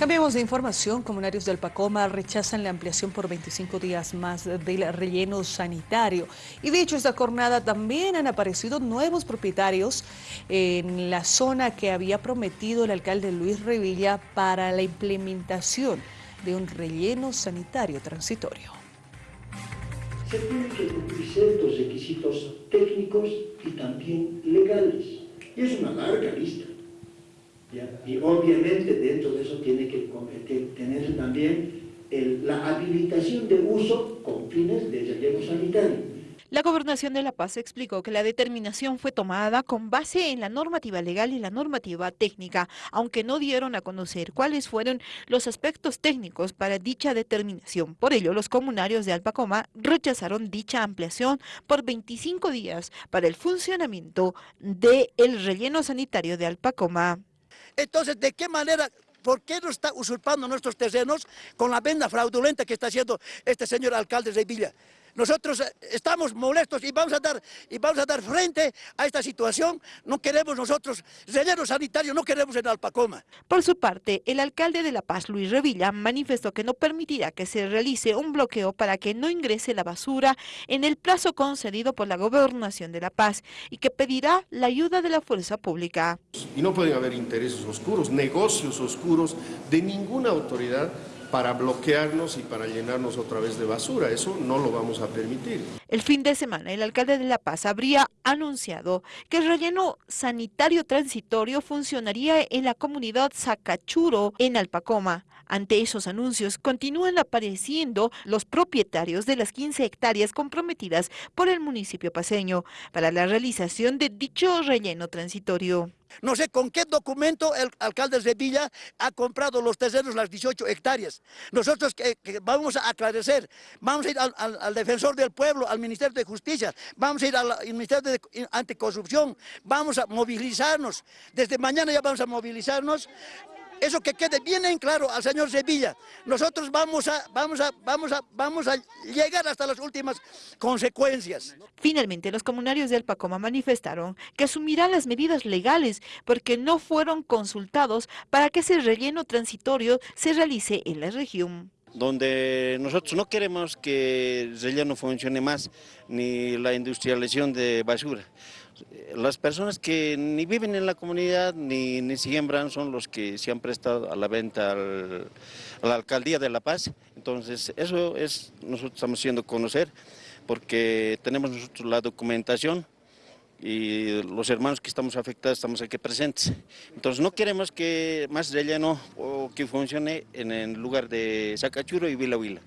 Cambiamos de información. Comunarios del Pacoma rechazan la ampliación por 25 días más del relleno sanitario. Y dicho esta jornada también han aparecido nuevos propietarios en la zona que había prometido el alcalde Luis Revilla para la implementación de un relleno sanitario transitorio. Se tienen que cumplir ciertos requisitos técnicos y también legales. Y es una larga lista. Y obviamente dentro de eso tiene que, tener también la habilitación de uso con fines de relleno sanitario. La Gobernación de La Paz explicó que la determinación fue tomada con base en la normativa legal y la normativa técnica, aunque no dieron a conocer cuáles fueron los aspectos técnicos para dicha determinación. Por ello, los comunarios de Alpacoma rechazaron dicha ampliación por 25 días para el funcionamiento del relleno sanitario de Alpacoma. Entonces, ¿de qué manera ¿Por qué no está usurpando nuestros terrenos con la venda fraudulenta que está haciendo este señor alcalde de Villa? Nosotros eh, estamos molestos y vamos a dar, y vamos a dar frente a esta situación. No queremos nosotros relleno sanitario, no queremos en Alpacoma. Por su parte, el alcalde de La Paz, Luis Revilla, manifestó que no permitirá que se realice un bloqueo para que no ingrese la basura en el plazo concedido por la Gobernación de La Paz y que pedirá la ayuda de la fuerza pública. Y no pueden haber intereses oscuros, negocios oscuros de ninguna autoridad para bloquearnos y para llenarnos otra vez de basura. Eso no lo vamos a permitir. El fin de semana, el alcalde de La Paz habría anunciado que el relleno sanitario transitorio funcionaría en la comunidad Zacachuro, en Alpacoma. Ante esos anuncios, continúan apareciendo los propietarios de las 15 hectáreas comprometidas por el municipio paseño para la realización de dicho relleno transitorio. No sé con qué documento el alcalde de Villa ha comprado los terrenos, las 18 hectáreas. Nosotros vamos a aclarecer, vamos a ir al, defensor del pueblo, al Ministerio de Justicia, vamos a ir al Ministerio de Anticorrupción, vamos a movilizarnos. Desde mañana ya vamos a movilizarnos eso que quede bien en claro al señor Sevilla. Nosotros vamos a, vamos a, vamos a, vamos a llegar hasta las últimas consecuencias. Finalmente, los comunarios de Alpacoma manifestaron que asumirán las medidas legales porque no fueron consultados para que ese relleno transitorio se realice en la región donde nosotros no queremos que el relleno funcione más, ni la industrialización de basura. Las personas que ni viven en la comunidad ni, ni siembran son los que se han prestado a la venta a la alcaldía de La Paz. Entonces eso es, nosotros estamos haciendo conocer porque tenemos nosotros la documentación y los hermanos que estamos afectados estamos aquí presentes. Entonces no queremos que más relleno o que funcione en el lugar de Sacachuro y Vila Vila.